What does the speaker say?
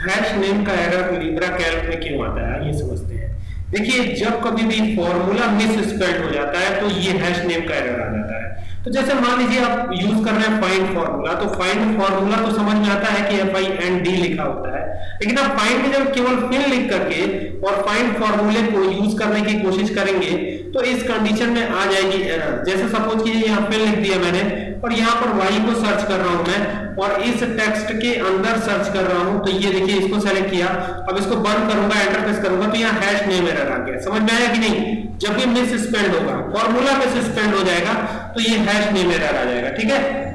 Hash name का error Libra Calc में क्यों आता है? ये समझते हैं। देखिए, जब कभी भी फॉर्मूला मिस स्पेल्ड हो जाता है तो ये हैश नेम का एरर आ जाता है। तो जैसे मान लीजिए आप यूज़ कर रहे हैं फाइंड फॉर्मूला तो फाइंड फॉर्मूला तो समझ में आता है कि एफ़ आई एन डी लिखा होता है। लेकिन आप फाइंड में जब केवल फिल लिख करके और फाइंड फॉर्मूले को यूज़ करने की कोशिश करेंगे तो इस कंडीशन में आ जाएगी एरर जैसे सपोज़ कीजिए यहाँ फिल लिख दिया मैंने और यहाँ पर वाई को सर्च कर रहा हूँ मैं, और इस टेक्स्ट के अंदर सर्च कर रहा हूँ तो ये देखिए इसको सेलेक्ट किया। अब इसको बंद करूँगा एंटर प्रेस करूँगा तो यहाँ हैश नेम एरर आ गया। समझ में आया कि नहीं? जब भी मिस स्पेंड होगा फॉर्मूला मिस स्पेंड हो जाएगा तो ये हैश नेम एरर आ जाएगा, ठीक है?